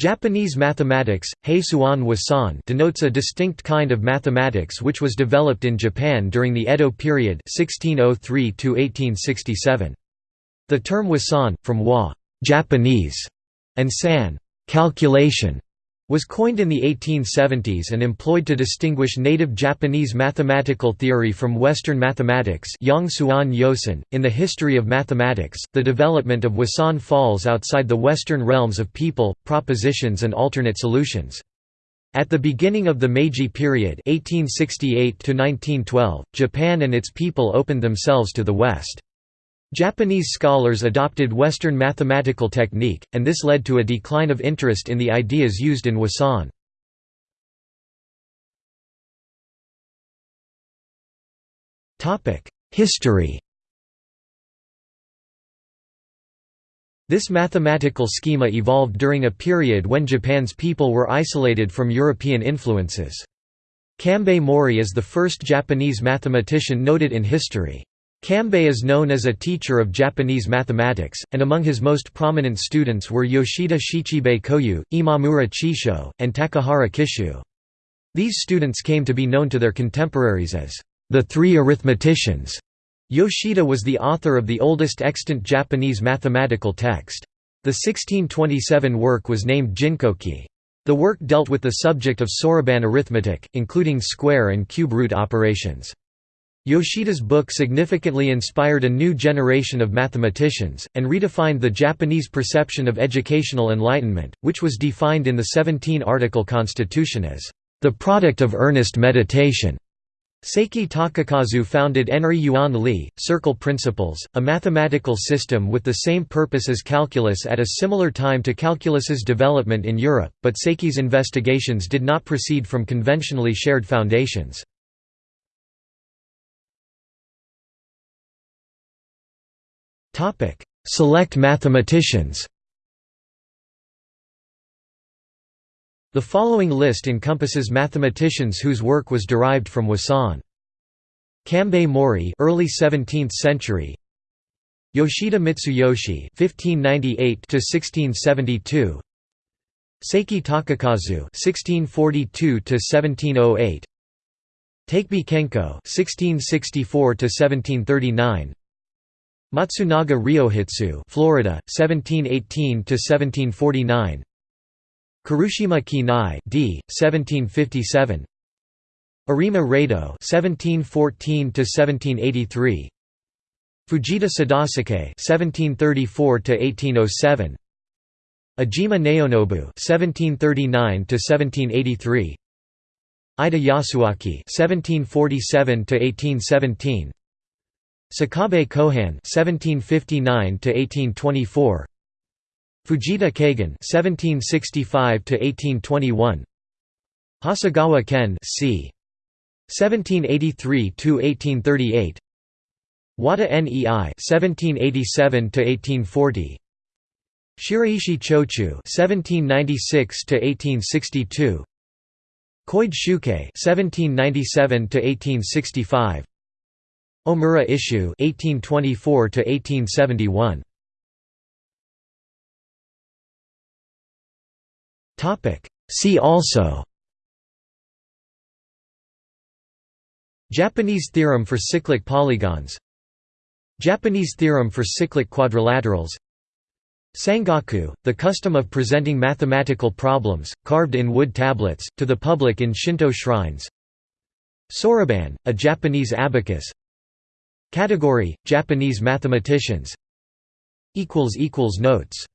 Japanese mathematics, Heisuan Wasan denotes a distinct kind of mathematics which was developed in Japan during the Edo period 1603 -1867. The term Wasan, from wa Japanese", and san calculation", was coined in the 1870s and employed to distinguish native Japanese mathematical theory from Western mathematics In the history of mathematics, the development of Wasan falls outside the Western realms of people, propositions and alternate solutions. At the beginning of the Meiji period 1868 Japan and its people opened themselves to the West. Japanese scholars adopted Western mathematical technique, and this led to a decline of interest in the ideas used in Wasan. History This mathematical schema evolved during a period when Japan's people were isolated from European influences. Kambei Mori is the first Japanese mathematician noted in history. Kambei is known as a teacher of Japanese mathematics, and among his most prominent students were Yoshida Shichibei Koyu, Imamura Chisho, and Takahara Kishu. These students came to be known to their contemporaries as the Three Arithmeticians. Yoshida was the author of the oldest extant Japanese mathematical text. The 1627 work was named Jinkoki. The work dealt with the subject of Soroban arithmetic, including square and cube root operations. Yoshida's book significantly inspired a new generation of mathematicians, and redefined the Japanese perception of educational enlightenment, which was defined in the 17-article constitution as, "...the product of earnest meditation." Seki Takakazu founded Enri Yuan Li, Circle Principles, a mathematical system with the same purpose as calculus at a similar time to calculus's development in Europe, but Seki's investigations did not proceed from conventionally shared foundations. Select mathematicians The following list encompasses mathematicians whose work was derived from Wasan. Kambei Mori, early 17th century. Yoshida Mitsuyoshi, 1598 to 1672. Seki Takakazu, 1642 to 1708. Takebe Kenko, 1664 to 1739. Matsunaga Ryohitsu, Florida, 1718 to 1749. Kurushima Kinai, d. 1757. Arima Raido, 1714 to 1783. Fujita Sadasuke, 1734 to 1807. Ajima Naonobu, 1739 to 1783. Aida Yasuaki, 1747 to 1817. Sakabe Kohan (1759–1824), Fujita Kagan (1765–1821), Hasegawa Ken (c. 1783–1838), Wada Nei (1787–1840). Shiraishi Chochu (1796–1862), Koide Shuke (1797–1865), Omura Isshu 1824 to 1871 Topic. See also Japanese theorem for cyclic polygons Japanese theorem for cyclic quadrilaterals Sangaku, the custom of presenting mathematical problems, carved in wood tablets, to the public in Shinto shrines Soroban, a Japanese abacus Category: Japanese mathematicians. Notes